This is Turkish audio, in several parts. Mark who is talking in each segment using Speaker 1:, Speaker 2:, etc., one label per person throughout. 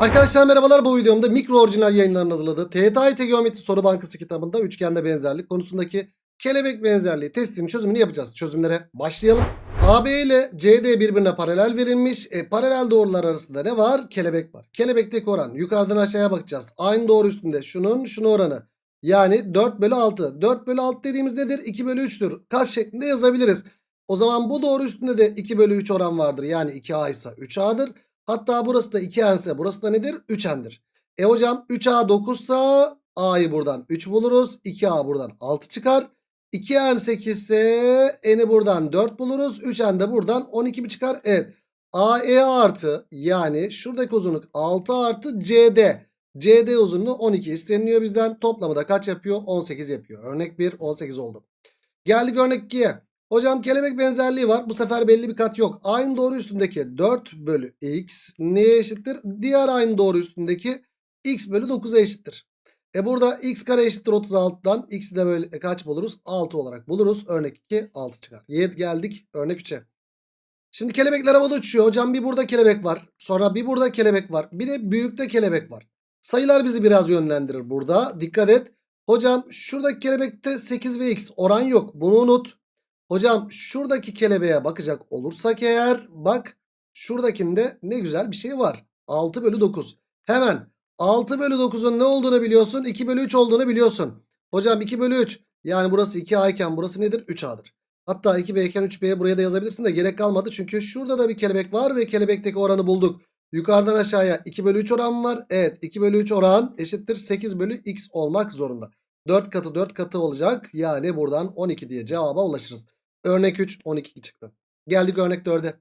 Speaker 1: Arkadaşlar merhabalar bu videomda mikro orijinal yayınlarının hazırladığı TYT Geometri Soru Bankası kitabında üçgende benzerlik konusundaki kelebek benzerliği testinin çözümünü yapacağız. Çözümlere başlayalım. AB ile CD birbirine paralel verilmiş. E, paralel doğrular arasında ne var? Kelebek var. Kelebekteki oran yukarıdan aşağıya bakacağız. Aynı doğru üstünde şunun şunu oranı. Yani 4 bölü 6. 4 bölü 6 dediğimiz nedir? 2 bölü 3'tür. Kaç şeklinde yazabiliriz. O zaman bu doğru üstünde de 2 bölü 3 oran vardır. Yani 2A ise 3A'dır. Hatta burası da 2n ise burası da nedir? 3n'dir. E hocam 3a 9 ise a'yı buradan 3 buluruz. 2a buradan 6 çıkar. 2n 8 ise n'i buradan 4 buluruz. 3n de buradan 12 mi çıkar? Evet. AE artı yani şuradaki uzunluk 6 artı CD. CD uzunluğu 12 isteniliyor bizden. Toplamı da kaç yapıyor? 18 yapıyor. Örnek 1 18 oldu. Geldik örnek 2'ye. Hocam kelebek benzerliği var. Bu sefer belli bir kat yok. Aynı doğru üstündeki 4 bölü x neye eşittir? Diğer aynı doğru üstündeki x bölü 9'a eşittir. E burada x kare eşittir 36'dan x'i de böyle kaç buluruz? 6 olarak buluruz. Örnek 2 6 çıkar. Yet geldik örnek 3'e. Şimdi kelebekler havada uçuyor. Hocam bir burada kelebek var. Sonra bir burada kelebek var. Bir de büyükte kelebek var. Sayılar bizi biraz yönlendirir burada. Dikkat et. Hocam şuradaki kelebekte 8 ve x oran yok. Bunu unut. Hocam şuradaki kelebeğe bakacak olursak eğer bak şuradakinde ne güzel bir şey var. 6 bölü 9. Hemen 6 bölü 9'un ne olduğunu biliyorsun. 2 bölü 3 olduğunu biliyorsun. Hocam 2 bölü 3 yani burası 2A iken burası nedir? 3A'dır. Hatta 2B iken 3B'ye buraya da yazabilirsin de gerek kalmadı. Çünkü şurada da bir kelebek var ve kelebekteki oranı bulduk. Yukarıdan aşağıya 2 bölü 3 oran var. Evet 2 bölü 3 oran eşittir 8 bölü x olmak zorunda. 4 katı 4 katı olacak. Yani buradan 12 diye cevaba ulaşırız. Örnek 3 12 çıktı. Geldik örnek 4'e.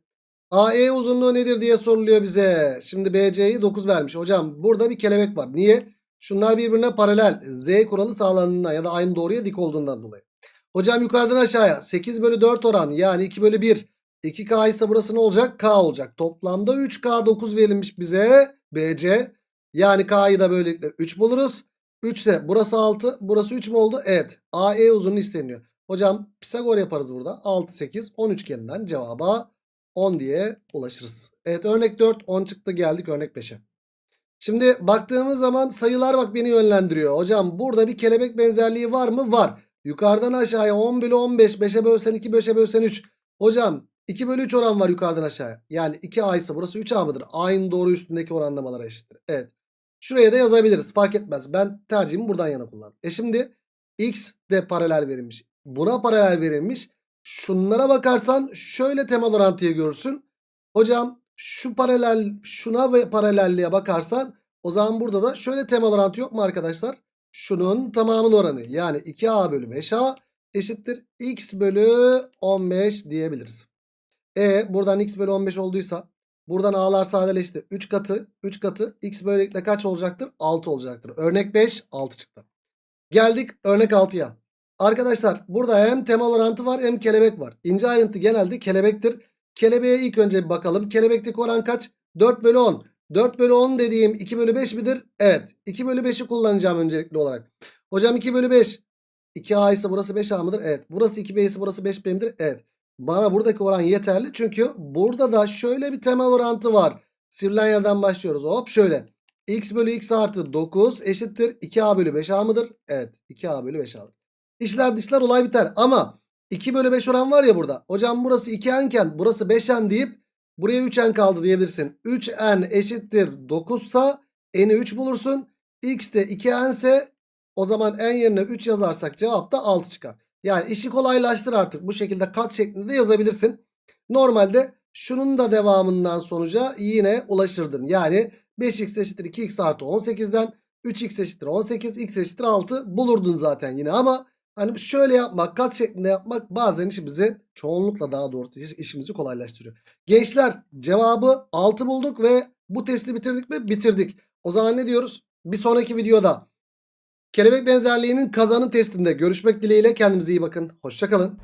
Speaker 1: AE uzunluğu nedir diye soruluyor bize. Şimdi BC'yi 9 vermiş. Hocam burada bir kelebek var. Niye? Şunlar birbirine paralel. Z kuralı sağlandığından ya da aynı doğruya dik olduğundan dolayı. Hocam yukarıdan aşağıya 8 bölü 4 oran yani 2 bölü 1. 2K ise burası ne olacak? K olacak. Toplamda 3K 9 verilmiş bize. BC. Yani K'yı da böylelikle 3 buluruz. 3 ise burası 6. Burası 3 mü oldu? Evet. AE uzunluğu isteniyor. Hocam Pisagor yaparız burada. 6, 8, 10 üçgeninden cevaba 10 diye ulaşırız. Evet örnek 4, 10 çıktı geldik örnek 5'e. Şimdi baktığımız zaman sayılar bak beni yönlendiriyor. Hocam burada bir kelebek benzerliği var mı? Var. Yukarıdan aşağıya 10 bölü 15, 5'e bölsen 2, 5'e bölsen 3. Hocam 2 bölü 3 oran var yukarıdan aşağıya. Yani 2A ise burası 3A mıdır? Aynı doğru üstündeki oranlamalara eşittir. Evet. Şuraya da yazabiliriz. Fark etmez. Ben tercihimi buradan yana kullandım. E şimdi X de paralel verilmiş buna paralel verilmiş. Şunlara bakarsan şöyle temel orantıyı görürsün. Hocam şu paralel şuna ve paralelliğe bakarsan o zaman burada da şöyle temel orantı yok mu arkadaşlar? Şunun tamamının oranı yani 2a bölü 5a eşittir x bölü 15 diyebiliriz. E buradan x bölü 15 olduysa buradan a'lar sadeleşti. 3 katı 3 katı x böylelikle kaç olacaktır? 6 olacaktır. Örnek 5 6 çıktı. Geldik örnek 6'ya. Arkadaşlar burada hem temel orantı var hem kelebek var. İnce ayrıntı genelde kelebektir. Kelebeğe ilk önce bir bakalım. Kelebekteki oran kaç? 4 bölü 10. 4 bölü 10 dediğim 2 bölü 5 midir? Evet. 2 bölü 5'i kullanacağım öncelikli olarak. Hocam 2 bölü 5. 2A ise burası 5A mıdır? Evet. Burası 2B ise burası 5B midir? Evet. Bana buradaki oran yeterli. Çünkü burada da şöyle bir temel orantı var. Sivrilen yerden başlıyoruz. Hop şöyle. X bölü X artı 9 eşittir. 2A bölü 5A mıdır? Evet. 2A bölü 5A'dır. İşler dışlar olay biter. Ama 2 bölü 5 oran var ya burada. Hocam burası 2n iken burası 5n deyip buraya 3n kaldı diyebilirsin. 3n eşittir 9 ise n'i 3 bulursun. x de 2n ise o zaman n yerine 3 yazarsak cevap da 6 çıkar. Yani işi kolaylaştır artık. Bu şekilde kat şeklinde yazabilirsin. Normalde şunun da devamından sonuca yine ulaşırdın. Yani 5x eşittir 2x artı 18'den 3x eşittir 18 x eşittir 6 bulurdun zaten yine ama Hani şöyle yapmak, kat şeklinde yapmak bazen işimizi çoğunlukla daha doğrusu işimizi kolaylaştırıyor. Gençler cevabı 6 bulduk ve bu testi bitirdik mi? Bitirdik. O zaman ne diyoruz? Bir sonraki videoda kelebek benzerliğinin kazanım testinde görüşmek dileğiyle kendinize iyi bakın. Hoşçakalın.